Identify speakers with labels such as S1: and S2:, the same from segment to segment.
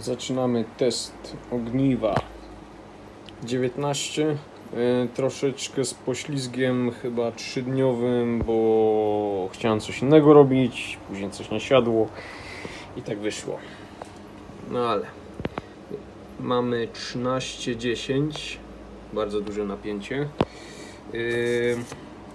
S1: Zaczynamy test ogniwa 19 e, troszeczkę z poślizgiem chyba trzydniowym, bo chciałem coś innego robić, później coś nie siadło i tak wyszło. No ale mamy 13-10, bardzo duże napięcie. Yy,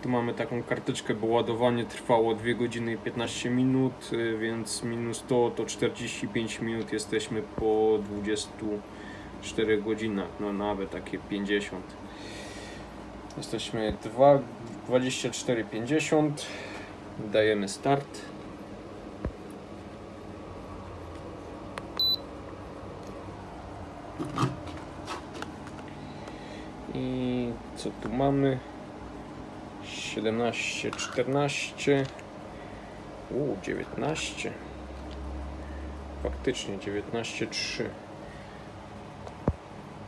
S1: tu mamy taką karteczkę, bo ładowanie trwało 2 godziny i 15 minut, yy, więc minus to to 45 minut jesteśmy po 24 godzinach, no nawet takie 50. Jesteśmy 2, 24,50. Dajemy start. I co tu mamy? 17, 14. U, 19. Faktycznie 19, 3.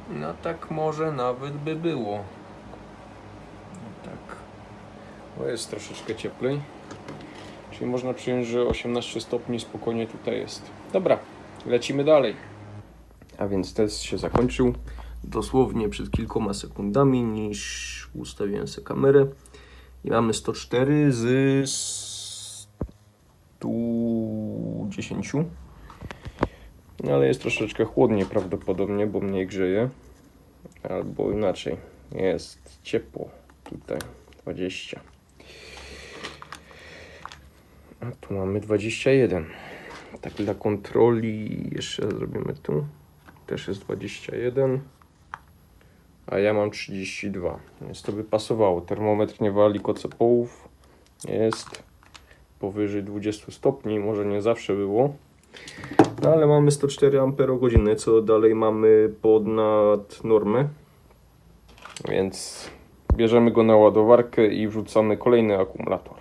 S1: No tak może nawet by było. No tak. Bo jest troszeczkę cieplej. Czyli można przyjąć, że 18 stopni spokojnie tutaj jest. Dobra, lecimy dalej. A więc test się zakończył dosłownie przed kilkoma sekundami, niż ustawiłem sobie kamerę. I mamy 104 z 110. No ale jest troszeczkę chłodniej prawdopodobnie, bo mniej grzeje. Albo inaczej, jest ciepło tutaj, 20. A tu mamy 21. Tak dla kontroli jeszcze zrobimy tu. Też jest 21. A ja mam 32. Więc to by pasowało. Termometr nie wali kocepołów. Jest powyżej 20 stopni. Może nie zawsze było. No ale mamy 104 Ah, co dalej mamy ponad normę. Więc bierzemy go na ładowarkę i wrzucamy kolejny akumulator.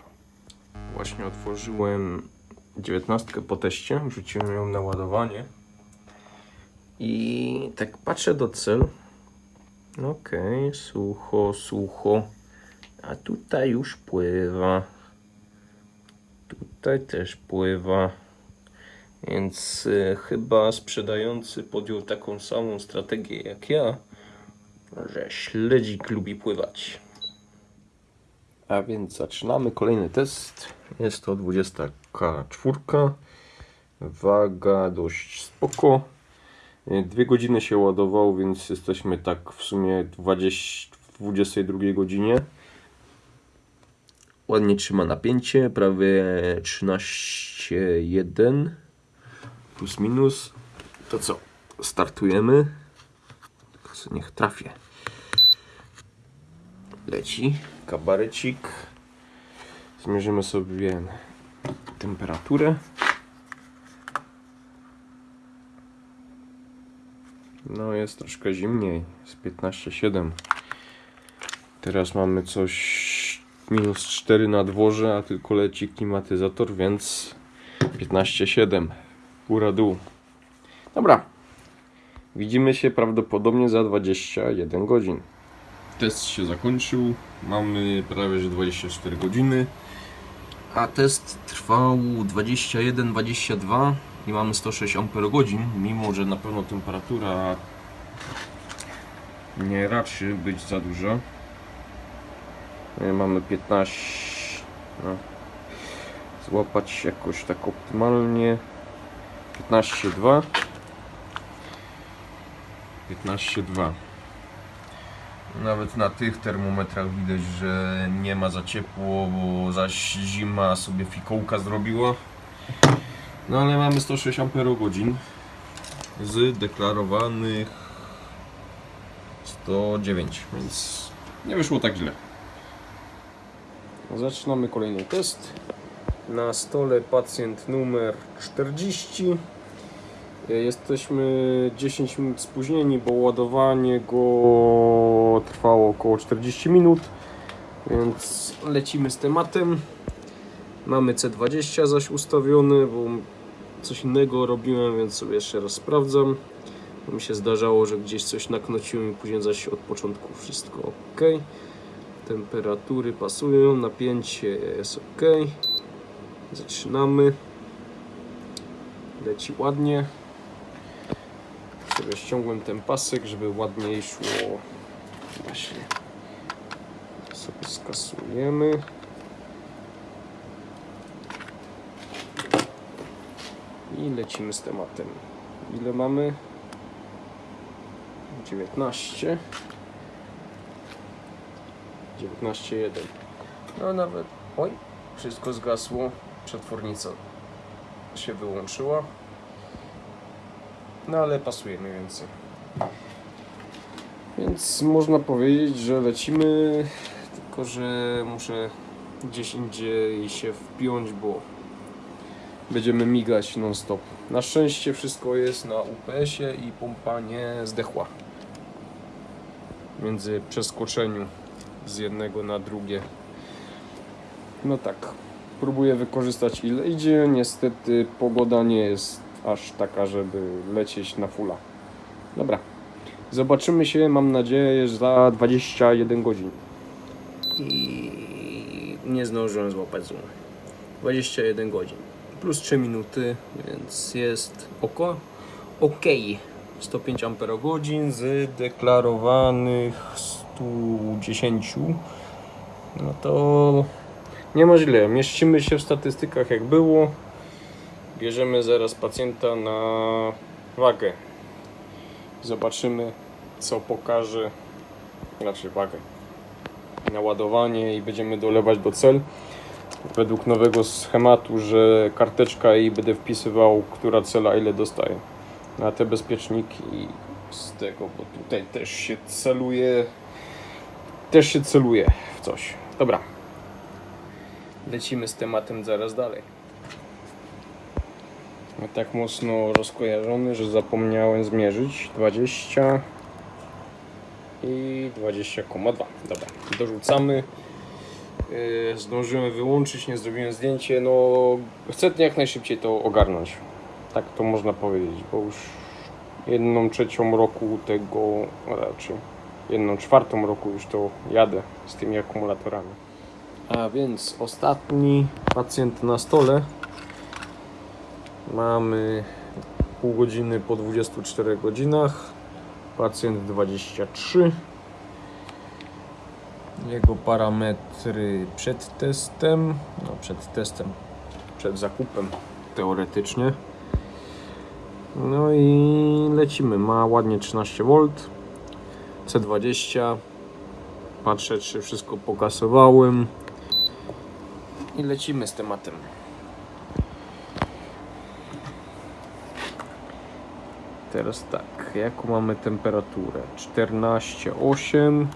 S1: Właśnie otworzyłem 19 po teście, wrzuciłem ją na ładowanie. I tak patrzę do cel. Okej, sucho, sucho. A tutaj już pływa. Tutaj też pływa. Więc y, chyba sprzedający podjął taką samą strategię jak ja, że śledzik lubi pływać. A więc zaczynamy kolejny test. Jest to 24. Waga dość spoko. Y, Dwie godziny się ładował, więc jesteśmy tak w sumie 20, w 22 godzinie. Ładnie trzyma napięcie, prawie 13,1 plus minus. To co? Startujemy. Niech trafię. Leci kabarecik. Zmierzymy sobie temperaturę. No jest troszkę zimniej, jest 15,7. Teraz mamy coś minus 4 na dworze, a tylko leci klimatyzator, więc 15,7. Góra dół. Dobra. Widzimy się prawdopodobnie za 21 godzin. Test się zakończył. Mamy prawie że 24 godziny. A test trwał 21-22 i mamy 106 Ah, mimo że na pewno temperatura nie raczy być za duża. E, Mamy 15. No. Złapać jakoś tak optymalnie. 15,2. 15,2. Nawet na tych termometrach widać, że nie ma za ciepło, bo zaś zima sobie fikołka zrobiła. No ale mamy 106 Ah z deklarowanych 109, więc nie wyszło tak źle. Zaczynamy kolejny test. Na stole pacjent numer 40. Jesteśmy 10 minut spóźnieni, bo ładowanie go trwało około 40 minut, więc lecimy z tematem. Mamy C20 zaś ustawiony, bo coś innego robiłem, więc sobie jeszcze raz sprawdzam. Mi się zdarzało, że gdzieś coś naknociłem i później zaś od początku wszystko ok. Temperatury pasują, napięcie jest ok. Zaczynamy. Leci ładnie. Sobie ściągłem ten pasek, żeby ładniej szło. Właśnie. Sobie skasujemy. I lecimy z tematem. Ile mamy? 19. 19.1. No nawet. Oj, wszystko zgasło. Przetwornica się wyłączyła. No ale pasuje mniej więcej. Więc można powiedzieć, że lecimy, tylko że muszę gdzieś indziej się wpiąć, bo będziemy migać non stop. Na szczęście wszystko jest na UPS-ie i pompa nie zdechła. Między przeskoczeniu z jednego na drugie. No tak, próbuję wykorzystać ile idzie. Niestety pogoda nie jest aż taka, żeby lecieć na fulla. Dobra. Zobaczymy się, mam nadzieję, za 21 godzin. I nie zdążyłem złapać zoom. 21 godzin. Plus 3 minuty, więc jest oko. Ok. 105 Ah z deklarowanych 110. No to nie ma źle. Mieścimy się w statystykach jak było. Bierzemy zaraz pacjenta na wagę. Zobaczymy, co pokaże, znaczy wagę, naładowanie i będziemy dolewać do cel. Według nowego schematu, że karteczka i będę wpisywał, która cela ile dostaje. Na te bezpieczniki z tego, bo tutaj też się celuje, też się celuje w coś. Dobra. Lecimy z tematem zaraz dalej. Tak mocno rozkojarzony, że zapomniałem zmierzyć 20 i 20,2. Dobra, dorzucamy. Yy, Zdążyłem wyłączyć, nie zrobiłem zdjęcie. No, chcę jak najszybciej to ogarnąć. Tak to można powiedzieć, bo już jedną trzecią roku tego, raczej jedną czwartą roku już to jadę z tymi akumulatorami. A więc ostatni pacjent na stole. Mamy pół godziny po 24 godzinach. Pacjent 23. Jego parametry przed testem, no przed testem, przed zakupem teoretycznie. No i lecimy. Ma ładnie 13 V. C20. Patrzę, czy wszystko pokasowałem. I lecimy z tematem. Teraz tak, jaką mamy temperaturę? 14,8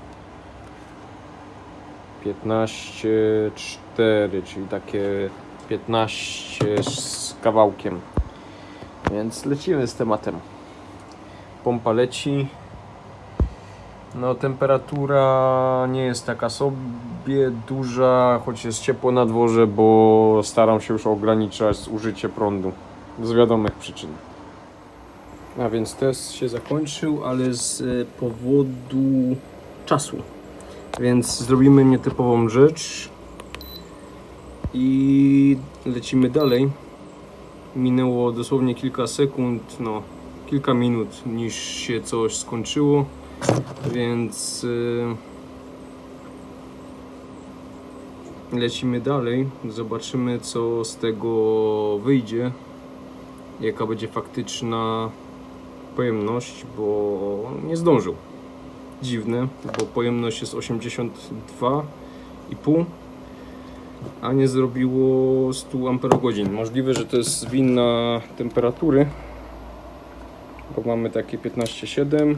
S1: 15,4 czyli takie 15 z kawałkiem. Więc lecimy z tematem. Pompa leci. No, temperatura nie jest taka sobie duża, choć jest ciepło na dworze, bo staram się już ograniczać zużycie prądu z wiadomych przyczyn. A więc test się zakończył, ale z powodu czasu. Więc zrobimy nietypową rzecz i lecimy dalej. Minęło dosłownie kilka sekund, no kilka minut, niż się coś skończyło, więc e, lecimy dalej. Zobaczymy, co z tego wyjdzie, jaka będzie faktyczna pojemność, bo nie zdążył. Dziwne, bo pojemność jest 82,5 a nie zrobiło 100 amperogodzin. Możliwe, że to jest winna temperatury, bo mamy takie 15,7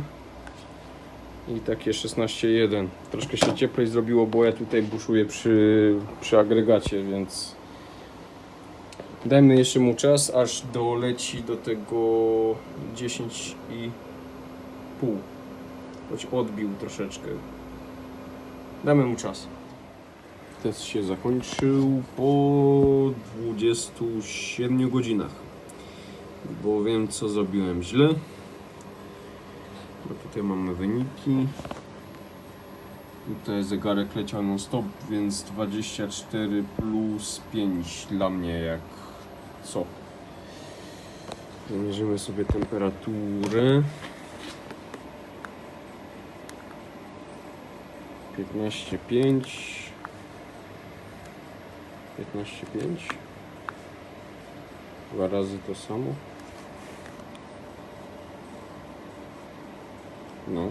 S1: i takie 16,1. Troszkę się cieplej zrobiło, bo ja tutaj buszuję przy, przy agregacie, więc dajmy jeszcze mu czas, aż doleci do tego 10,5. Choć odbił troszeczkę. Damy mu czas. Test się zakończył po 27 godzinach. Bo wiem co zrobiłem źle. No tutaj mamy wyniki. Tutaj zegarek leciał non stop, więc 24 plus 5 dla mnie jak co. Zamierzymy sobie temperaturę. Piętnaście pięć. Piętnaście pięć. Dwa razy to samo. No.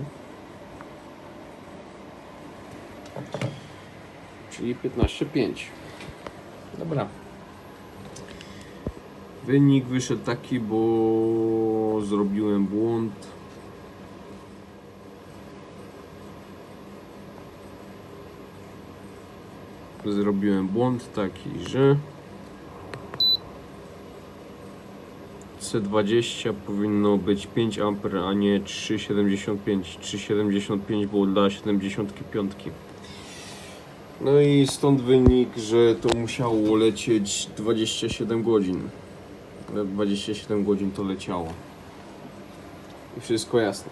S1: Czyli 15,5. Dobra. Wynik wyszedł taki, bo zrobiłem błąd. Zrobiłem błąd taki, że C20 powinno być 5 A, a nie 3,75. 3,75 było dla 75. No i stąd wynik, że to musiało lecieć 27 godzin. Na 27 godzin to leciało. I wszystko jasne.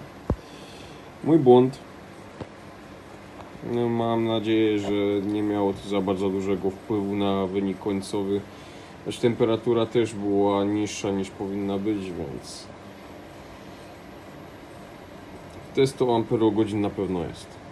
S1: Mój błąd. No, mam nadzieję, że nie miało to za bardzo dużego wpływu na wynik końcowy. Choć temperatura też była niższa niż powinna być, więc... To jest to amperogodzin na pewno jest.